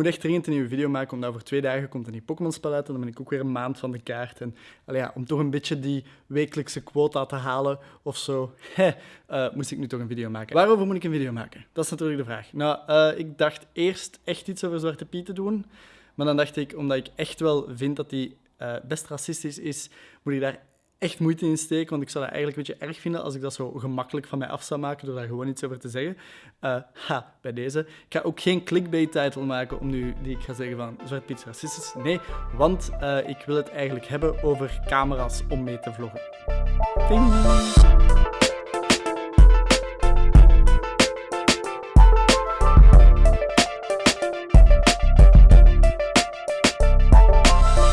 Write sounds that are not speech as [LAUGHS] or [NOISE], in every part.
moet echt dringend een nieuwe video maken, omdat over twee dagen komt een nieuw Pokémon-spel uit en dan ben ik ook weer een maand van de kaart. En ja, om toch een beetje die wekelijkse quota te halen of zo, [LAUGHS] hè, uh, moest ik nu toch een video maken. Waarover moet ik een video maken? Dat is natuurlijk de vraag. Nou, uh, ik dacht eerst echt iets over Zwarte Piet te doen, maar dan dacht ik, omdat ik echt wel vind dat die uh, best racistisch is, moet ik daar echt moeite in steken, want ik zou dat eigenlijk een beetje erg vinden als ik dat zo gemakkelijk van mij af zou maken door daar gewoon iets over te zeggen. Uh, ha, bij deze. Ik ga ook geen clickbait-title maken om nu die ik ga zeggen van Zwart Piet racistisch. Nee, want uh, ik wil het eigenlijk hebben over camera's om mee te vloggen.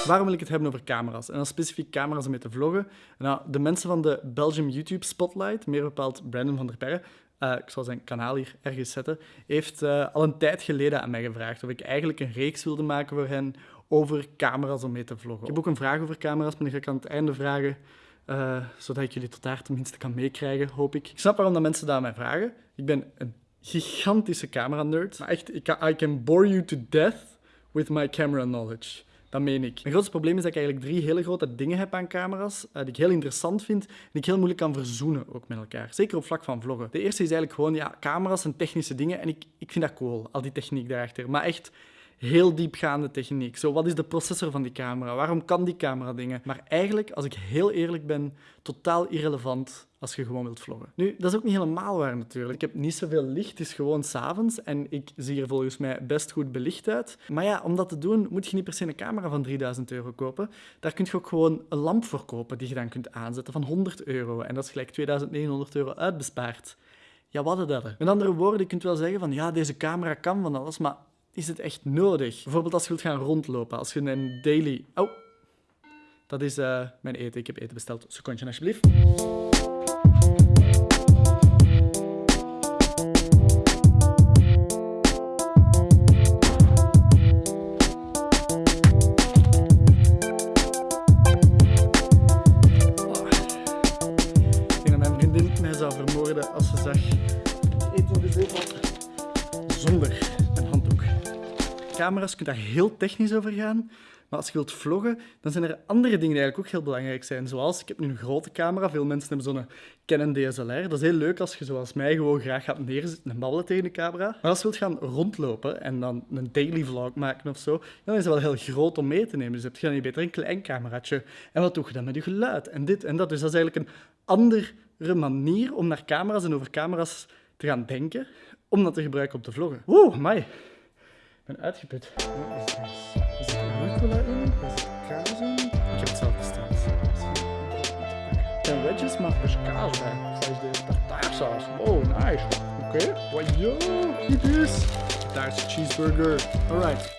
Waarom wil ik het hebben over camera's? En dan specifiek camera's om mee te vloggen. Nou, de mensen van de Belgium YouTube Spotlight, meer bepaald Brandon van der Perre, uh, ik zal zijn kanaal hier ergens zetten, heeft uh, al een tijd geleden aan mij gevraagd of ik eigenlijk een reeks wilde maken voor hen over camera's om mee te vloggen. Ik heb ook een vraag over camera's, maar die ga ik aan het einde vragen. Uh, zodat ik jullie tot daar tenminste kan meekrijgen, hoop ik. Ik snap waarom dat mensen dat aan mij vragen. Ik ben een gigantische camera-nerd. Echt, ik I can bore you to death with my camera knowledge. Dat meen ik. Mijn grootste probleem is dat ik eigenlijk drie hele grote dingen heb aan camera's, uh, die ik heel interessant vind en die ik heel moeilijk kan verzoenen ook met elkaar. Zeker op vlak van vloggen. De eerste is eigenlijk gewoon, ja, camera's en technische dingen en ik, ik vind dat cool, al die techniek daarachter. Maar echt, heel diepgaande techniek. Zo, wat is de processor van die camera? Waarom kan die camera dingen? Maar eigenlijk, als ik heel eerlijk ben, totaal irrelevant als je gewoon wilt vloggen. Nu, dat is ook niet helemaal waar natuurlijk. Ik heb niet zoveel licht, het is gewoon s'avonds en ik zie er volgens mij best goed belicht uit. Maar ja, om dat te doen moet je niet per se een camera van 3000 euro kopen. Daar kun je ook gewoon een lamp voor kopen die je dan kunt aanzetten van 100 euro. En dat is gelijk 2900 euro uitbespaard. Ja, wat is dat? Met andere woorden, je kunt wel zeggen van ja, deze camera kan van alles, maar is het echt nodig? Bijvoorbeeld als je wilt gaan rondlopen, als je een daily... Oh, dat is uh, mijn eten. Ik heb eten besteld. Secondje, alsjeblieft. zou vermoorden als ze zag eten in de zetel zonder camera's, je kunt daar heel technisch over gaan. Maar als je wilt vloggen, dan zijn er andere dingen die eigenlijk ook heel belangrijk zijn. Zoals, ik heb nu een grote camera, veel mensen hebben zo'n Canon DSLR. Dat is heel leuk als je zoals mij gewoon graag gaat neerzitten en babbelen tegen de camera. Maar als je wilt gaan rondlopen en dan een daily vlog maken of zo, dan is het wel heel groot om mee te nemen. Dus heb je dan niet beter een klein cameraatje. En wat doe je dan met je geluid? En dit en dat. Dus dat is eigenlijk een andere manier om naar camera's en over camera's te gaan denken, om dat te gebruiken om te vloggen. Oeh, mij ben uitgeput. Wat is dit? Is er rucola in? Is het kaas in? Ik heb het zelf besteld. En wedges, maar er is kaas bij. Is dit tartaarsaus? Oh, nice. Oké. Okay. Wajo, dit is. Tartaarse cheeseburger. Alright.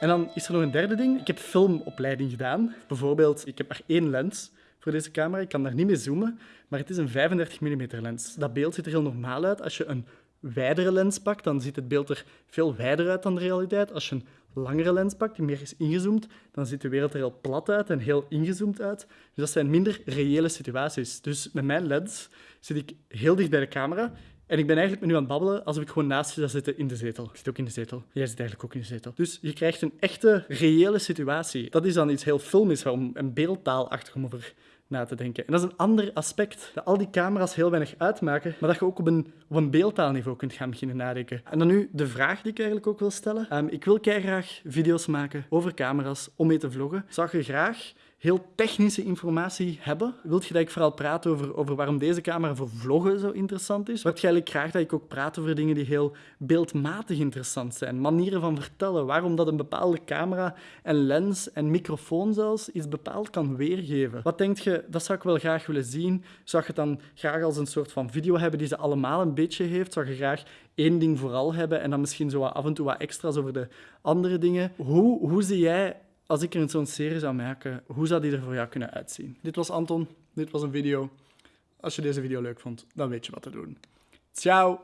En dan is er nog een derde ding. Ik heb filmopleiding gedaan. Bijvoorbeeld, ik heb maar één lens voor deze camera. Ik kan daar niet mee zoomen, maar het is een 35 mm lens. Dat beeld ziet er heel normaal uit als je een wijdere lens pakt, dan ziet het beeld er veel wijder uit dan de realiteit. Als je een langere lens pakt, die meer is ingezoomd, dan ziet de wereld er heel plat uit en heel ingezoomd uit. Dus dat zijn minder reële situaties. Dus met mijn lens zit ik heel dicht bij de camera en ik ben eigenlijk nu aan het babbelen alsof ik gewoon naast je zou zitten in de zetel. Ik zit ook in de zetel. Jij zit eigenlijk ook in de zetel. Dus je krijgt een echte, reële situatie. Dat is dan iets heel filmisch, om een beeldtaalachtig om over na te denken. En dat is een ander aspect, dat al die camera's heel weinig uitmaken, maar dat je ook op een, op een beeldtaalniveau kunt gaan beginnen nadenken. En dan nu de vraag die ik eigenlijk ook wil stellen. Um, ik wil graag video's maken over camera's om mee te vloggen. Zou je graag heel technische informatie hebben. Wilt je dat ik vooral praat over, over waarom deze camera voor vloggen zo interessant is? Wilt je eigenlijk graag dat ik ook praat over dingen die heel beeldmatig interessant zijn? Manieren van vertellen, waarom dat een bepaalde camera en lens en microfoon zelfs iets bepaald kan weergeven. Wat denk je, dat zou ik wel graag willen zien? Zou je het dan graag als een soort van video hebben die ze allemaal een beetje heeft? Zou je graag één ding vooral hebben en dan misschien zo af en toe wat extra's over de andere dingen? Hoe, hoe zie jij als ik er zo'n serie zou maken, hoe zou die er voor jou kunnen uitzien? Dit was Anton, dit was een video. Als je deze video leuk vond, dan weet je wat te doen. Ciao!